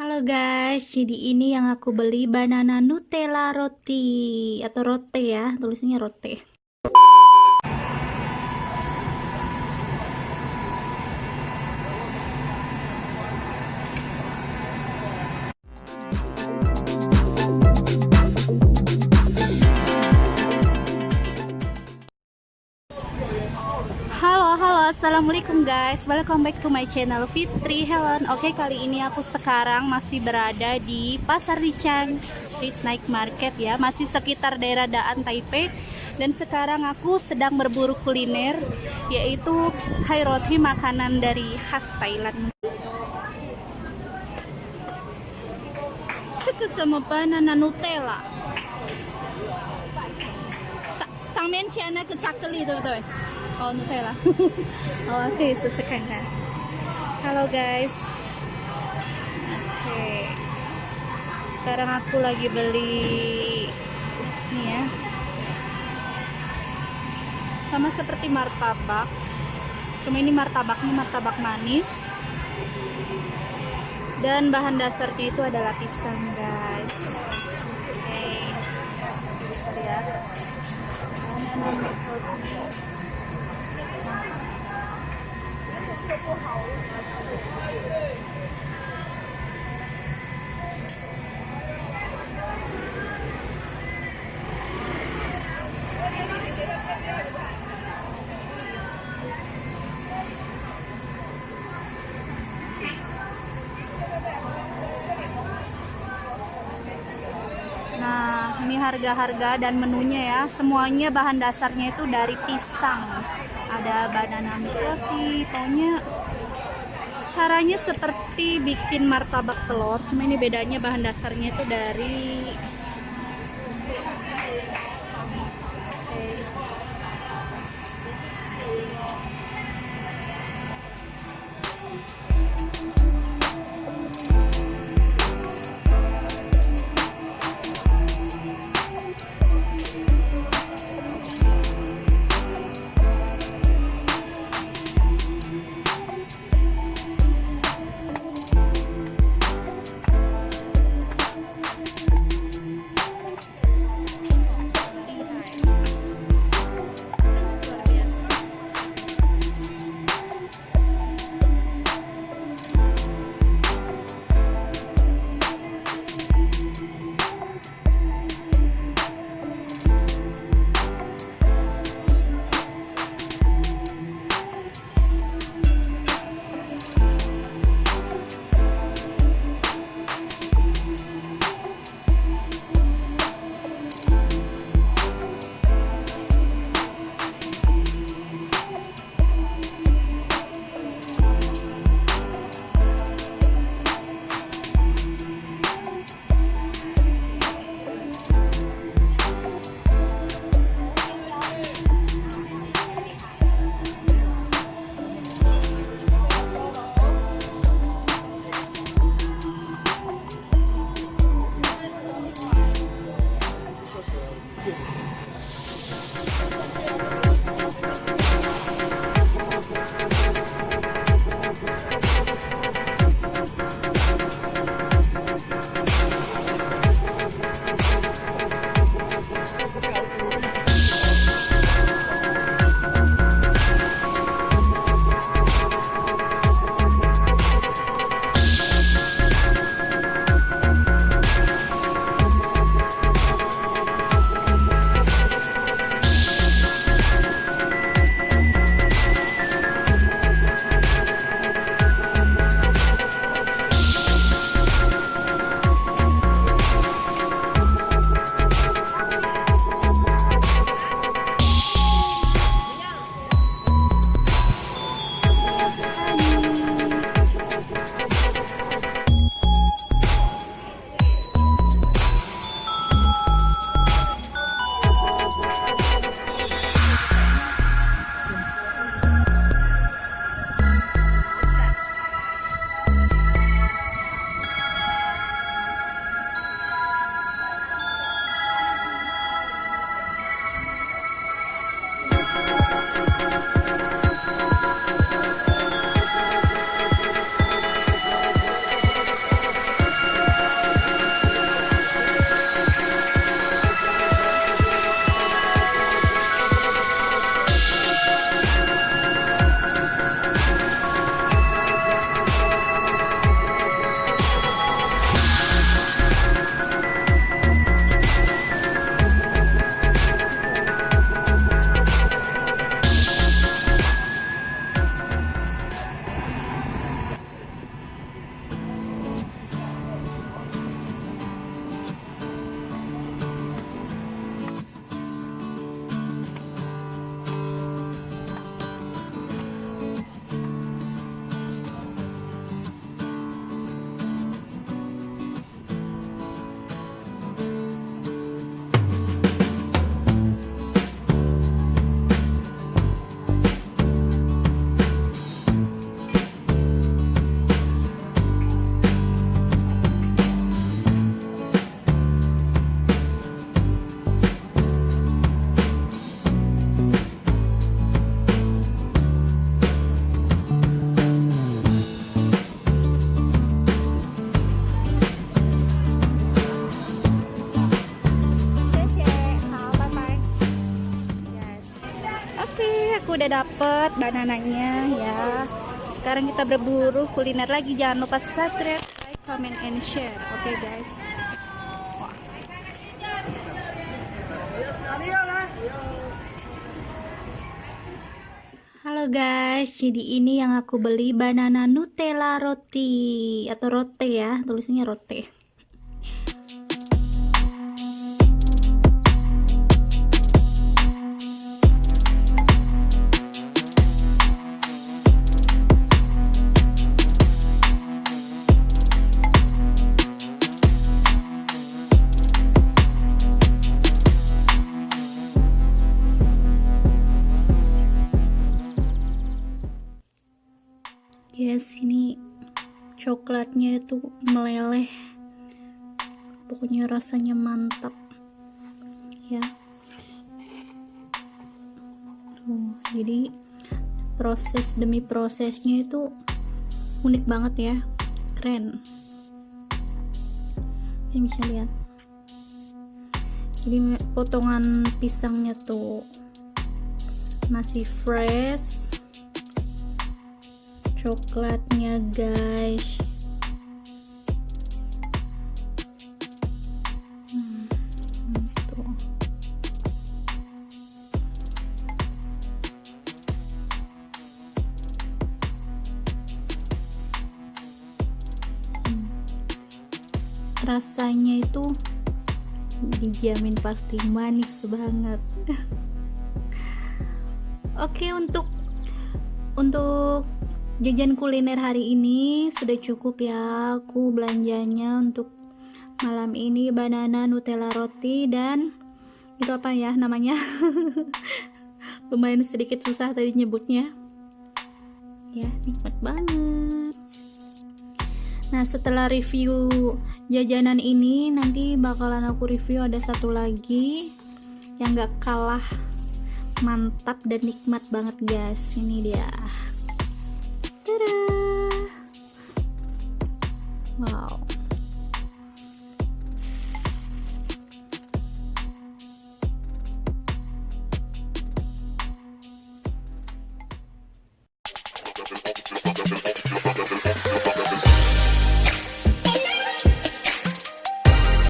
Halo guys, jadi ini yang aku beli banana Nutella roti. Atau rote ya, tulisannya rote. Assalamualaikum guys, welcome back to my channel Fitri Helen. Oke kali ini aku sekarang masih berada di Pasar Rican Street Night Market ya. Masih sekitar daerah Daan Taipei. Dan sekarang aku sedang berburu kuliner Yaitu Hai Roti makanan dari khas Thailand. Cukup sama banana Nutella. Sang men ke cakli betul-betul kalau Nutella. Oh, kalau sesekan kan? halo guys. Oke. Sekarang aku lagi beli ini ya. Sama seperti martabak. Cuma ini martabaknya martabak manis. Dan bahan dasarnya itu adalah pisang guys. Oke. Okay. lihat Nah, ini harga-harga dan menunya ya. Semuanya bahan dasarnya itu dari pisang ada banana coffee pokoknya caranya seperti bikin martabak telur cuma ini bedanya bahan dasarnya itu dari. Dapet banananya ya. Sekarang kita berburu kuliner lagi. Jangan lupa subscribe like comment and share. Oke okay, guys. Halo guys, jadi ini yang aku beli banana Nutella roti. Atau rote ya, tulisannya rote. Yes ini coklatnya itu meleleh. Pokoknya rasanya mantap. Ya. Tuh jadi proses demi prosesnya itu unik banget ya. Keren. Yang bisa lihat. Jadi potongan pisangnya tuh masih fresh coklatnya guys. Hmm, rasanya itu dijamin pasti manis banget. Oke untuk untuk jajan kuliner hari ini sudah cukup ya aku belanjanya untuk malam ini banana nutella roti dan itu apa ya namanya? Lumayan sedikit susah tadi nyebutnya. Ya nikmat banget. Nah setelah review jajanan ini nanti bakalan aku review ada satu lagi yang gak kalah mantap dan nikmat banget guys. Ini dia